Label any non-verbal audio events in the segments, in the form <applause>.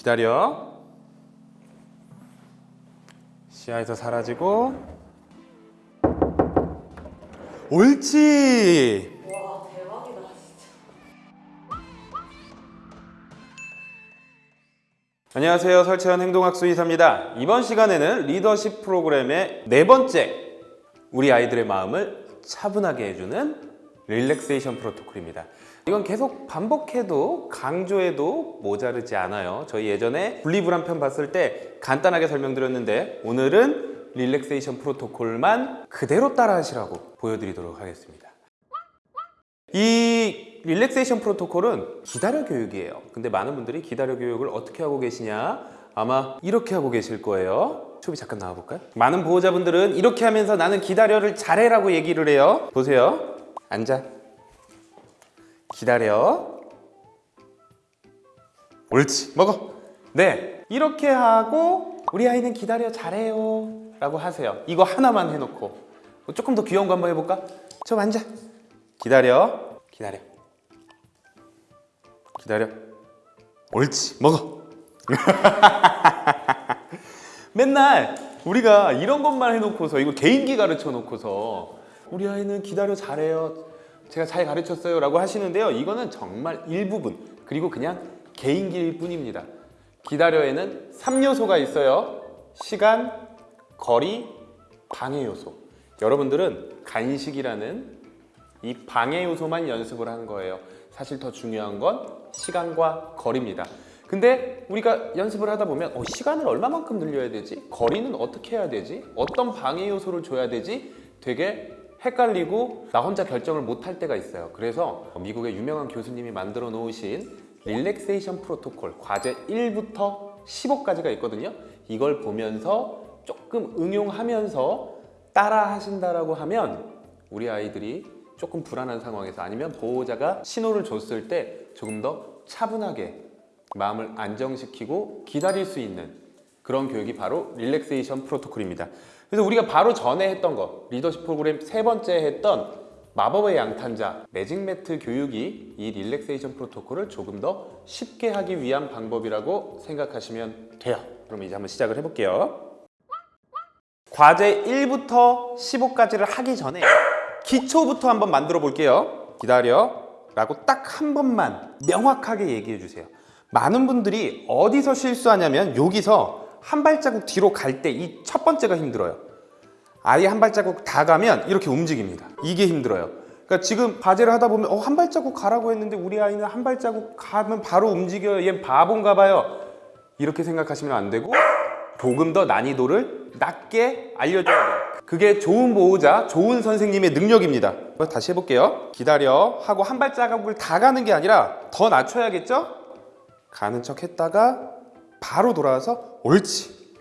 기다려. 시야에서 사라지고. 옳지. 안녕하세요. 설채현 행동학수 이사입니다. 이번 시간에는 리더십 프로그램의 네 번째 우리 아이들의 마음을 차분하게 해주는 릴렉세이션 프로토콜입니다 이건 계속 반복해도 강조해도 모자르지 않아요 저희 예전에 분리불안 편 봤을 때 간단하게 설명드렸는데 오늘은 릴렉세이션 프로토콜만 그대로 따라 하시라고 보여드리도록 하겠습니다 이 릴렉세이션 프로토콜은 기다려 교육이에요. 근데 많은 분들이 기다려 교육을 어떻게 하고 계시냐? 아마 이렇게 하고 계실 거예요. 초비 잠깐 나와볼까요? 많은 보호자분들은 이렇게 하면서 나는 기다려를 잘해라고 얘기를 해요. 보세요. 앉아. 기다려. 옳지. 먹어. 네. 이렇게 하고 우리 아이는 기다려 잘해요. 라고 하세요. 이거 하나만 해놓고. 조금 더 귀여운 거 한번 해볼까? 좀 앉아. 기다려. 기다려. 기다려. 옳지. 먹어. <laughs> 맨날 우리가 이런 것만 해놓고서 이거 개인기 가르쳐 놓고서 우리 아이는 기다려 잘해요. 제가 잘 가르쳤어요. 라고 하시는데요. 이거는 정말 일부분 그리고 그냥 개인기일 뿐입니다. 기다려에는 3요소가 있어요. 시간, 거리, 방해 요소. 여러분들은 간식이라는 이 방해 요소만 연습을 한 거예요. 사실 더 중요한 건 시간과 거리입니다. 근데 우리가 연습을 하다 보면 어, 시간을 얼마만큼 늘려야 되지? 거리는 어떻게 해야 되지? 어떤 방해 요소를 줘야 되지? 되게 헷갈리고 나 혼자 결정을 못할 때가 있어요. 그래서 미국의 유명한 교수님이 만들어 놓으신 릴렉세이션 프로토콜 과제 1부터 15까지가 있거든요. 이걸 보면서 조금 응용하면서 따라 하신다라고 하면 우리 아이들이 조금 불안한 상황에서 아니면 보호자가 신호를 줬을 때 조금 더 차분하게 마음을 안정시키고 기다릴 수 있는 그런 교육이 바로 릴렉세이션 프로토콜입니다. 그래서 우리가 바로 전에 했던 거 리더십 프로그램 세 번째 했던 마법의 양탄자 매직 매트 교육이 이 릴렉세이션 프로토콜을 조금 더 쉽게 하기 위한 방법이라고 생각하시면 돼요. 그럼 이제 한번 시작을 해볼게요. 과제 1부터 15까지를 하기 전에 기초부터 한번 만들어 볼게요. 기다려. 라고 딱 한 번만 명확하게 얘기해 주세요. 많은 분들이 어디서 실수하냐면 여기서 한 발자국 뒤로 갈 때 이 첫 번째가 힘들어요. 아예 한 발자국 다 가면 이렇게 움직입니다. 이게 힘들어요. 그러니까 지금 과제를 하다 보면 어, 한 발자국 가라고 했는데 우리 아이는 한 발자국 가면 바로 움직여요. 얘 바본가 봐요. 이렇게 생각하시면 안 되고 조금 더 난이도를 낮게 알려줘야 돼요. 그게 좋은 보호자, 좋은 선생님의 능력입니다. 다시 해볼게요. 기다려 하고 한 발자국을 다 가는 게 아니라 더 낮춰야겠죠? 가는 척 했다가 바로 돌아와서 옳지.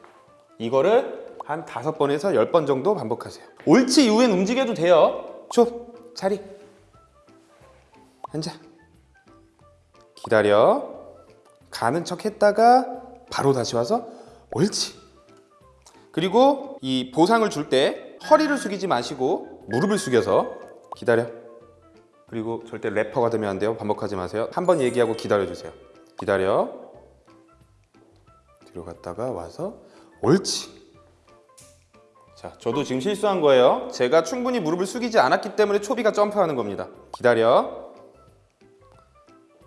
이거를 한 다섯 번에서 열 번 정도 반복하세요. 옳지 이후엔 움직여도 돼요. 줘, 자리. 앉아. 기다려. 가는 척 했다가 바로 다시 와서 옳지. 그리고 이 보상을 줄 때 허리를 숙이지 마시고 무릎을 숙여서 기다려. 그리고 절대 래퍼가 되면 안 돼요. 반복하지 마세요. 한 번 얘기하고 기다려 주세요. 기다려. 뒤로 갔다가 와서 옳지. 자, 저도 지금 실수한 거예요. 제가 충분히 무릎을 숙이지 않았기 때문에 초비가 점프하는 겁니다. 기다려.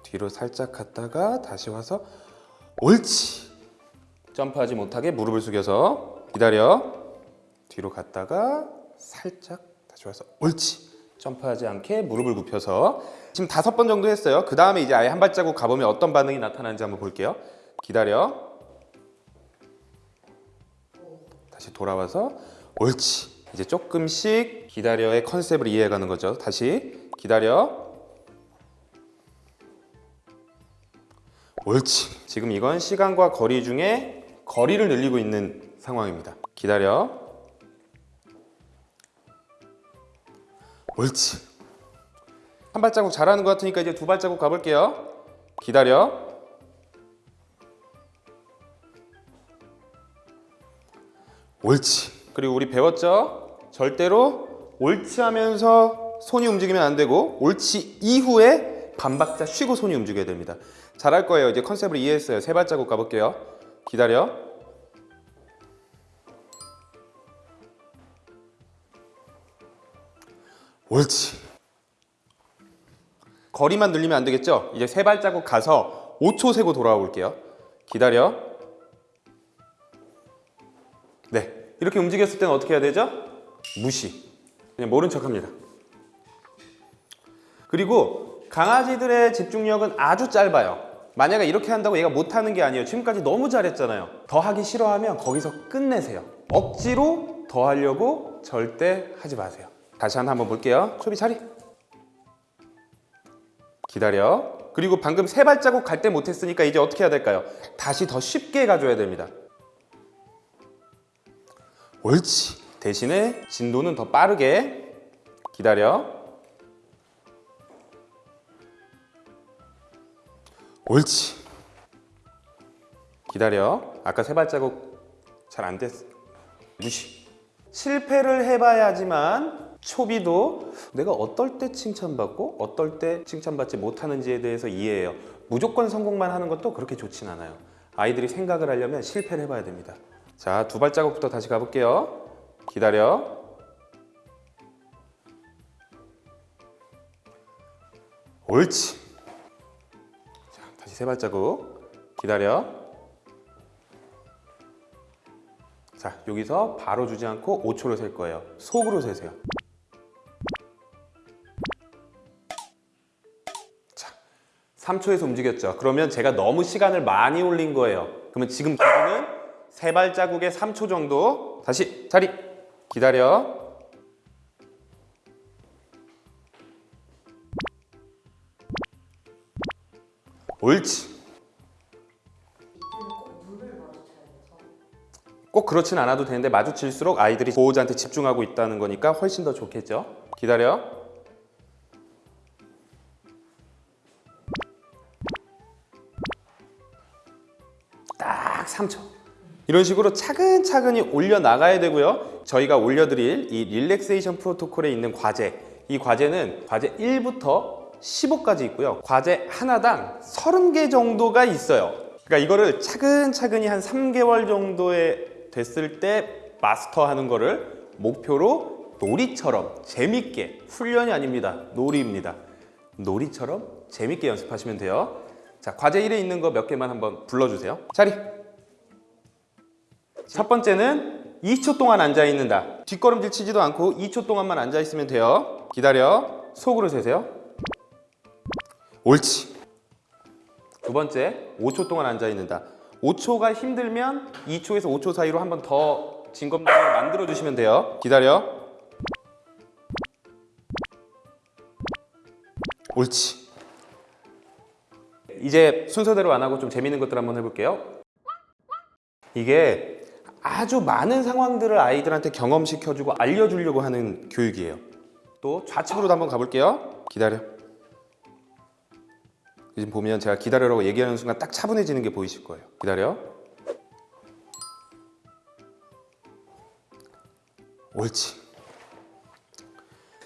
뒤로 살짝 갔다가 다시 와서 옳지. 점프하지 못하게 무릎을 숙여서 기다려. 뒤로 갔다가 살짝 다시 와서 옳지. 점프하지 않게 무릎을 굽혀서 지금 다섯 번 정도 했어요. 그 다음에 이제 아예 한 발자국 가보면 어떤 반응이 나타나는지 한번 볼게요. 기다려. 다시 돌아와서 옳지. 이제 조금씩 기다려의 컨셉을 이해해가는 거죠. 다시 기다려. 옳지. 지금 이건 시간과 거리 중에 거리를 늘리고 있는 상황입니다. 기다려. 옳지. 한 발자국 잘하는 것 같으니까 이제 두 발자국 가볼게요. 기다려. 옳지. 그리고 우리 배웠죠? 절대로 옳지 하면서 손이 움직이면 안 되고 옳지 이후에 반박자 쉬고 손이 움직여야 됩니다. 잘할 거예요. 이제 컨셉을 이해했어요. 세 발자국 가볼게요. 기다려. 옳지. 거리만 늘리면 안 되겠죠? 이제 세 발자국 가서 5초 세고 돌아와 볼게요. 기다려. 네. 이렇게 움직였을 때는 어떻게 해야 되죠? 무시. 그냥 모른 척 합니다. 그리고 강아지들의 집중력은 아주 짧아요. 만약에 이렇게 한다고 얘가 못하는 게 아니에요. 지금까지 너무 잘했잖아요. 더 하기 싫어하면 거기서 끝내세요. 억지로 더 하려고 절대 하지 마세요. 다시 한번 볼게요. 초비 차리. 기다려. 그리고 방금 세 발자국 갈 때 못했으니까 이제 어떻게 해야 될까요? 다시 더 쉽게 가줘야 됩니다. 옳지. 대신에 진도는 더 빠르게 기다려. 옳지. 기다려. 아까 세 발자국 잘 안 됐어. 무시. 실패를 해봐야지만 초비도 내가 어떨 때 칭찬받고 어떨 때 칭찬받지 못하는지에 대해서 이해해요. 무조건 성공만 하는 것도 그렇게 좋진 않아요. 아이들이 생각을 하려면 실패를 해봐야 됩니다. 자, 두 발자국부터 다시 가볼게요. 기다려. 옳지. 자, 다시 세 발자국. 기다려. 자, 여기서 바로 주지 않고 5초를 셀 거예요. 속으로 세세요. 자, 3초에서 움직였죠. 그러면 제가 너무 시간을 많이 올린 거예요. 그러면 지금 기준은 세 발자국에 3초 정도. 다시 자리. 기다려. 옳지. 꼭 그렇진 않아도 되는데 마주칠수록 아이들이 보호자한테 집중하고 있다는 거니까 훨씬 더 좋겠죠. 기다려. 딱 3초. 이런 식으로 차근차근히 올려 나가야 되고요. 저희가 올려드릴 이 릴렉세이션 프로토콜에 있는 과제, 이 과제는 과제 1부터 15까지 있고요. 과제 하나당 30개 정도가 있어요. 그러니까 이거를 차근차근히 한 3개월 정도에 됐을 때 마스터하는 거를 목표로 놀이처럼 재밌게 훈련이 아닙니다. 놀이입니다. 놀이처럼 재밌게 연습하시면 돼요. 자, 과제 1에 있는 거 몇 개만 한번 불러주세요. 자리. 첫 번째는 2초 동안 앉아 있는다. 뒷걸음질 치지도 않고 2초 동안만 앉아 있으면 돼요. 기다려. 속으로 세세요. 옳지. 두 번째, 5초 동안 앉아 있는다. 5초가 힘들면 2초에서 5초 사이로 한 번 더 진검다리를 만들어 주시면 돼요. 기다려. 옳지. 이제 순서대로 안 하고 좀 재밌는 것들 한번 해볼게요. 이게 아주 많은 상황들을 아이들한테 경험시켜주고 알려주려고 하는 교육이에요. 또 좌측으로도 한번 가볼게요. 기다려. 지금 보면 제가 기다려라고 얘기하는 순간 딱 차분해지는 게 보이실 거예요. 기다려. 옳지.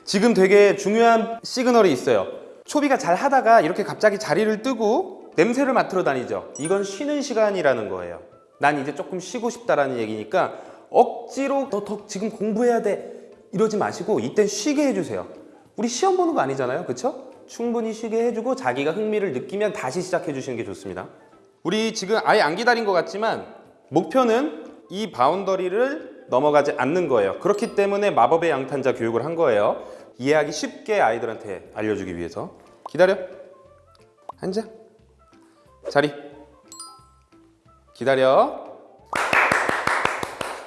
지금 되게 중요한 시그널이 있어요. 초비가 잘 하다가 이렇게 갑자기 자리를 뜨고 냄새를 맡으러 다니죠. 이건 쉬는 시간이라는 거예요. 난 이제 조금 쉬고 싶다라는 얘기니까 억지로 너 더 지금 공부해야 돼 이러지 마시고 이땐 쉬게 해주세요. 우리 시험 보는 거 아니잖아요, 그렇죠? 충분히 쉬게 해주고 자기가 흥미를 느끼면 다시 시작해 주시는 게 좋습니다. 우리 지금 아예 안 기다린 것 같지만 목표는 이 바운더리를 넘어가지 않는 거예요. 그렇기 때문에 마법의 양탄자 교육을 한 거예요. 이해하기 쉽게 아이들한테 알려주기 위해서. 기다려. 앉아. 자리. 기다려.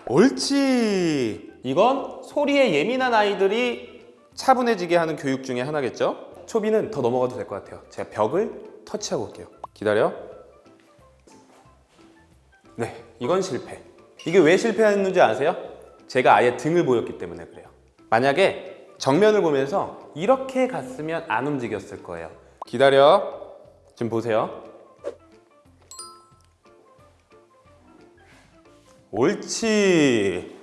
옳지. 이건 소리에 예민한 아이들이 차분해지게 하는 교육 중에 하나겠죠? 초비는 더 넘어가도 될 것 같아요. 제가 벽을 터치하고 올게요. 기다려. 네, 이건 실패. 이게 왜 실패했는지 아세요? 제가 아예 등을 보였기 때문에 그래요. 만약에 정면을 보면서 이렇게 갔으면 안 움직였을 거예요. 기다려. 지금 보세요. 옳지.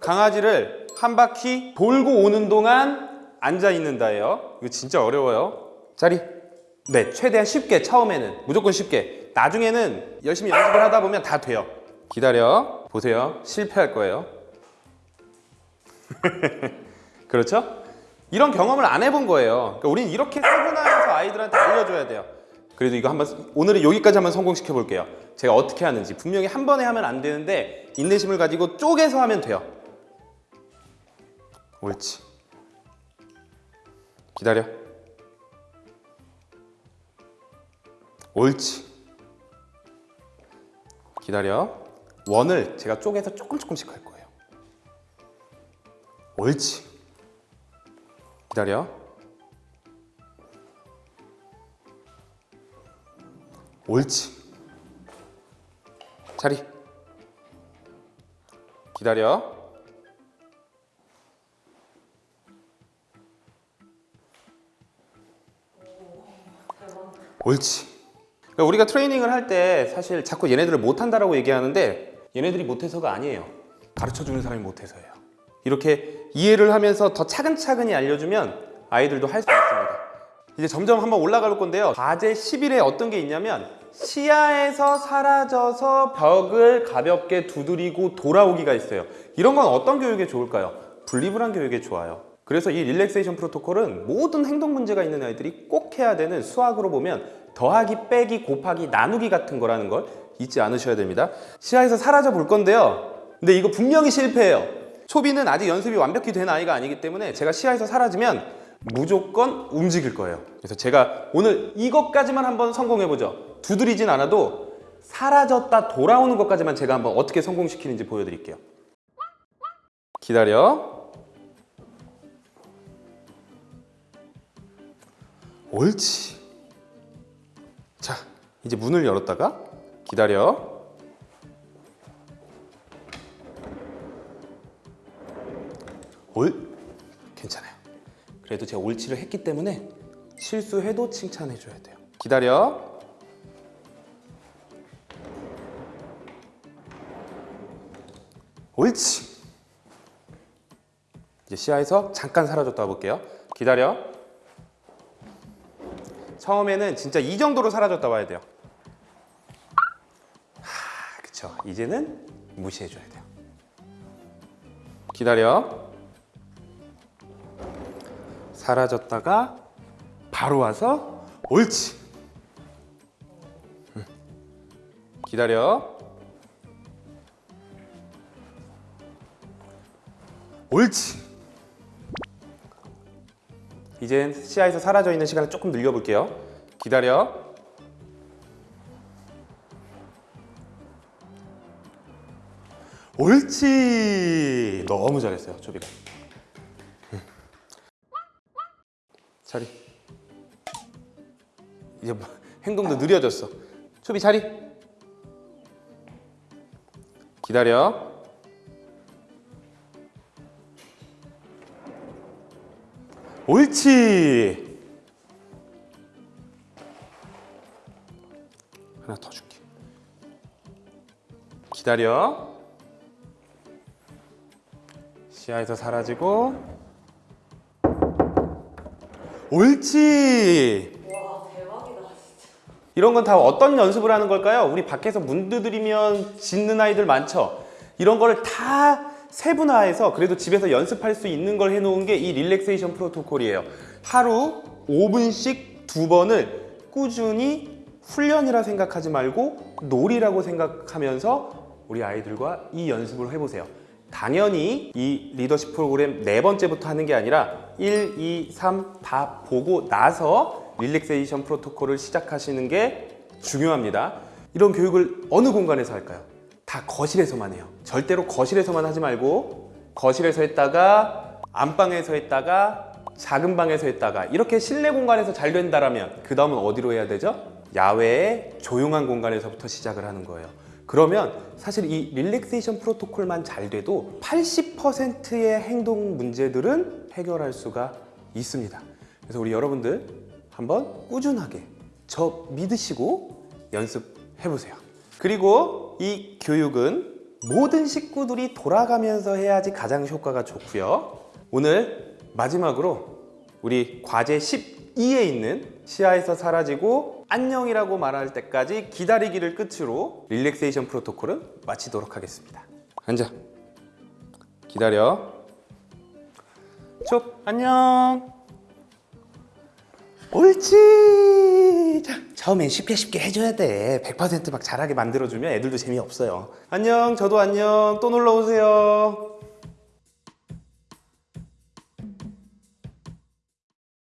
강아지를 한 바퀴 돌고 오는 동안 앉아 있는다예요. 이거 진짜 어려워요. 자리. 네, 최대한 쉽게 처음에는 무조건 쉽게. 나중에는 열심히 연습을 하다 보면 다 돼요. 기다려 보세요. 실패할 거예요. <laughs> 그렇죠? 이런 경험을 안 해본 거예요. 그러니까 우리는 이렇게 세분화해서 아이들한테 알려줘야 돼요. 그래도 이거 한번 오늘은 여기까지 한번 성공시켜 볼게요. 제가 어떻게 하는지 분명히 한 번에 하면 안 되는데 인내심을 가지고 쪼개서 하면 돼요. 옳지. 기다려. 옳지. 기다려. 원을 제가 쪼개서 조금 조금씩 할 거예요. 옳지. 기다려. 옳지. 자리. 기다려. 옳지. 그러니까 우리가 트레이닝을 할 때 사실 자꾸 얘네들을 못한다라고 얘기하는데 얘네들이 못해서가 아니에요. 가르쳐 주는 사람이 못해서예요. 이렇게 이해를 하면서 더 차근차근히 알려주면 아이들도 할 수 있습니다. 이제 점점 한번 올라갈 건데요. 과제 10일에 어떤 게 있냐면 시야에서 사라져서 벽을 가볍게 두드리고 돌아오기가 있어요. 이런 건 어떤 교육에 좋을까요? 분리불안 교육에 좋아요. 그래서 이 릴렉세이션 프로토콜은 모든 행동 문제가 있는 아이들이 꼭 해야 되는 수학으로 보면 더하기, 빼기, 곱하기, 나누기 같은 거라는 걸 잊지 않으셔야 됩니다. 시야에서 사라져 볼 건데요. 근데 이거 분명히 실패해요. 초비는 아직 연습이 완벽히 된 아이가 아니기 때문에 제가 시야에서 사라지면 무조건 움직일 거예요. 그래서 제가 오늘 이것까지만 한번 성공해 보죠. 두드리진 않아도 사라졌다 돌아오는 것까지만 제가 한번 어떻게 성공시키는지 보여드릴게요. 기다려. 옳지. 자, 이제 문을 열었다가 기다려. 올 괜찮아요. 그래도 제가 옳지를 했기 때문에 실수해도 칭찬해 줘야 돼요. 기다려. 옳지. 이제 시야에서 잠깐 사라졌다 볼게요. 기다려. 처음에는 진짜 이 정도로 사라졌다 봐야 돼요. 하, 그쵸. 이제는 무시해 줘야 돼요. 기다려. 사라졌다가 바로 와서 옳지. 응. 기다려. 옳지. 이젠 시야에서 사라져 있는 시간을 조금 늘려볼게요. 기다려. 옳지. 너무 잘했어요, 조비가. 자리. 이제 뭐, 행동도 느려졌어. 초비 자리. 기다려. 옳지. 하나 더 줄게. 기다려. 시야에서 사라지고. 옳지. 와 대박이다 진짜. 이런 건 다 어떤 연습을 하는 걸까요? 우리 밖에서 문 두드리면 짖는 아이들 많죠? 이런 거를 다 세분화해서 그래도 집에서 연습할 수 있는 걸 해놓은 게 이 릴렉세이션 프로토콜이에요. 하루 5분씩 두 번을 꾸준히 훈련이라 생각하지 말고 놀이라고 생각하면서 우리 아이들과 이 연습을 해보세요. 당연히 이 리더십 프로그램 네 번째부터 하는 게 아니라 1, 2, 3 다 보고 나서 릴렉세이션 프로토콜을 시작하시는 게 중요합니다. 이런 교육을 어느 공간에서 할까요? 다 거실에서만 해요. 절대로 거실에서만 하지 말고 거실에서 했다가 안방에서 했다가 작은 방에서 했다가 이렇게 실내 공간에서 잘 된다라면 그 다음은 어디로 해야 되죠? 야외의 조용한 공간에서부터 시작을 하는 거예요. 그러면 사실 이 릴렉세이션 프로토콜만 잘 돼도 80%의 행동 문제들은 해결할 수가 있습니다. 그래서 우리 여러분들 한번 꾸준하게 저 믿으시고 연습해 보세요. 그리고 이 교육은 모든 식구들이 돌아가면서 해야지 가장 효과가 좋고요. 오늘 마지막으로 우리 과제 10 2에 있는 시야에서 사라지고 안녕이라고 말할 때까지 기다리기를 끝으로 릴렉세이션 프로토콜은 마치도록 하겠습니다. 앉아. 기다려. 쭉 안녕. 옳지. 자, 처음엔 쉽게 쉽게 해줘야 돼. 100%막 잘하게 만들어주면 애들도 재미없어요. 안녕. 저도 안녕. 또 놀러 오세요.